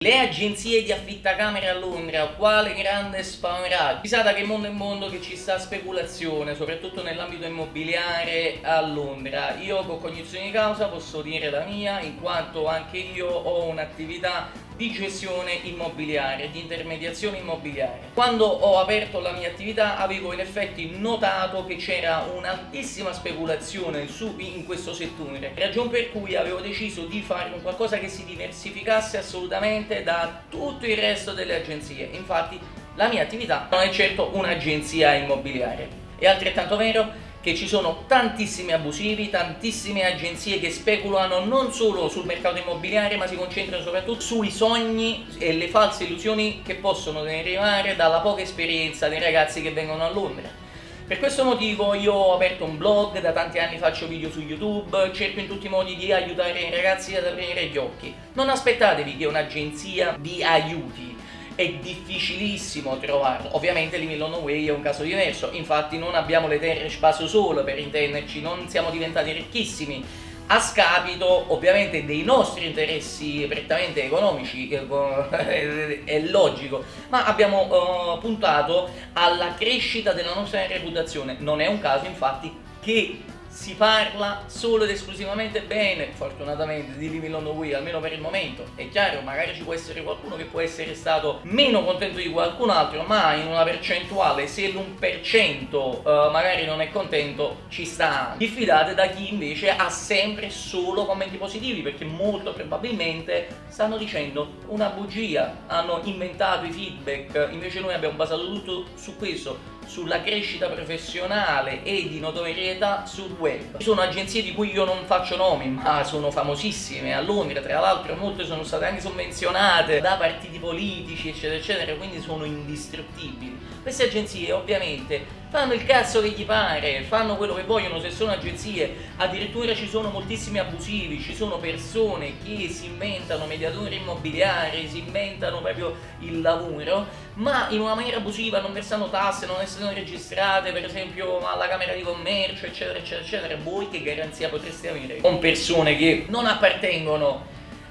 Le agenzie di affittacamere a Londra, quale grande spaventaggio! Si sa da che mondo è mondo che ci sta speculazione, soprattutto nell'ambito immobiliare a Londra. Io con cognizione di causa posso dire la mia, in quanto anche io ho un'attività di gestione immobiliare, di intermediazione immobiliare. Quando ho aperto la mia attività avevo in effetti notato che c'era un'altissima speculazione su, in questo settore, ragione per cui avevo deciso di fare un qualcosa che si diversificasse assolutamente da tutto il resto delle agenzie. Infatti la mia attività non è certo un'agenzia immobiliare. È altrettanto vero che ci sono tantissimi abusivi, tantissime agenzie che speculano non solo sul mercato immobiliare ma si concentrano soprattutto sui sogni e le false illusioni che possono derivare dalla poca esperienza dei ragazzi che vengono a Londra. Per questo motivo io ho aperto un blog, da tanti anni faccio video su YouTube, cerco in tutti i modi di aiutare i ragazzi ad aprire gli occhi. Non aspettatevi che un'agenzia vi aiuti, è difficilissimo trovarlo. Ovviamente l'Imilon Way è un caso diverso, infatti non abbiamo le terre spazio solo per intenderci, non siamo diventati ricchissimi a scapito ovviamente dei nostri interessi prettamente economici, è logico, ma abbiamo uh, puntato alla crescita della nostra reputazione. Non è un caso infatti che si parla solo ed esclusivamente bene, fortunatamente, di Living on the Wii, almeno per il momento. È chiaro, magari ci può essere qualcuno che può essere stato meno contento di qualcun altro, ma in una percentuale, se l'1% uh, magari non è contento, ci sta. Diffidate da chi invece ha sempre solo commenti positivi, perché molto probabilmente stanno dicendo una bugia, hanno inventato i feedback, invece noi abbiamo basato tutto su questo, sulla crescita professionale e di notorietà sul web. Ci sono agenzie di cui io non faccio nomi, ma sono famosissime a Londra, tra l'altro molte sono state anche sovvenzionate da partiti politici, eccetera, eccetera, quindi sono indistruttibili. Queste agenzie ovviamente fanno il cazzo che gli pare, fanno quello che vogliono se sono agenzie, addirittura ci sono moltissimi abusivi, ci sono persone che si inventano mediatori immobiliari, si inventano proprio il lavoro, ma in una maniera abusiva non versano tasse, non essendo registrate per esempio alla Camera di Commercio, eccetera, eccetera, eccetera. Voi che garanzia potreste avere con persone che non appartengono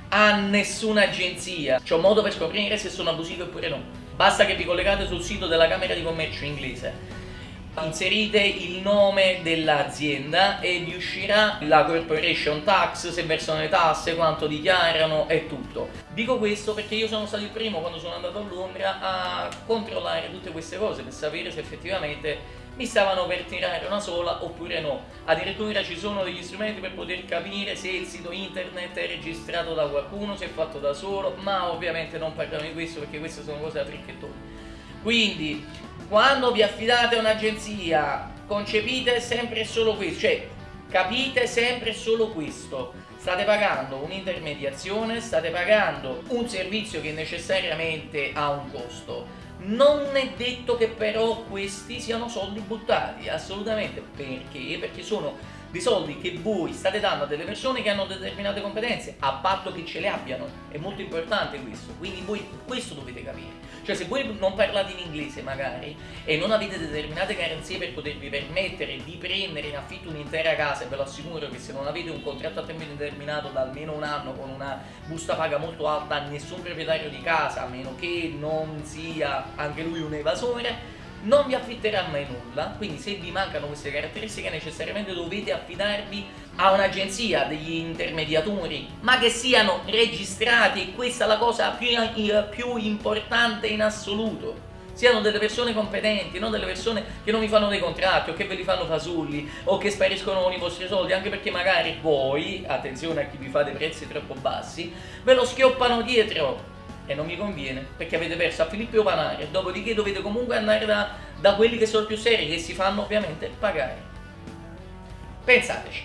a nessuna agenzia? C'è un modo per scoprire se sono abusive oppure no. Basta che vi collegate sul sito della Camera di Commercio inglese inserite il nome dell'azienda e vi uscirà la corporation tax, se versano le tasse, quanto dichiarano e tutto. Dico questo perché io sono stato il primo quando sono andato a Londra a controllare tutte queste cose per sapere se effettivamente mi stavano per tirare una sola oppure no. Addirittura ci sono degli strumenti per poter capire se il sito internet è registrato da qualcuno, se è fatto da solo, ma ovviamente non parliamo di questo perché queste sono cose da fricchettoni. Quindi quando vi affidate a un'agenzia concepite sempre solo questo, cioè capite sempre solo questo. State pagando un'intermediazione, state pagando un servizio che necessariamente ha un costo. Non è detto che però questi siano soldi buttati, assolutamente. Perché? Perché sono dei soldi che voi state dando a delle persone che hanno determinate competenze, a patto che ce le abbiano. È molto importante questo, quindi voi questo dovete capire. Cioè se voi non parlate in inglese magari e non avete determinate garanzie per potervi permettere di prendere in affitto un'intera casa, ve lo assicuro che se non avete un contratto a tempo indeterminato da almeno un anno con una busta paga molto alta, nessun proprietario di casa, a meno che non sia anche lui un evasore, non vi affitterà mai nulla, quindi se vi mancano queste caratteristiche necessariamente dovete affidarvi a un'agenzia degli intermediatori, ma che siano registrati, questa è la cosa più, più importante in assoluto. Siano delle persone competenti, non delle persone che non vi fanno dei contratti o che ve li fanno fasulli o che spariscono con i vostri soldi, anche perché magari voi, attenzione a chi vi fa dei prezzi troppo bassi, ve lo schioppano dietro e non mi conviene perché avete perso a Filippo Panare dopodiché dovete comunque andare da, da quelli che sono più seri che si fanno ovviamente pagare. Pensateci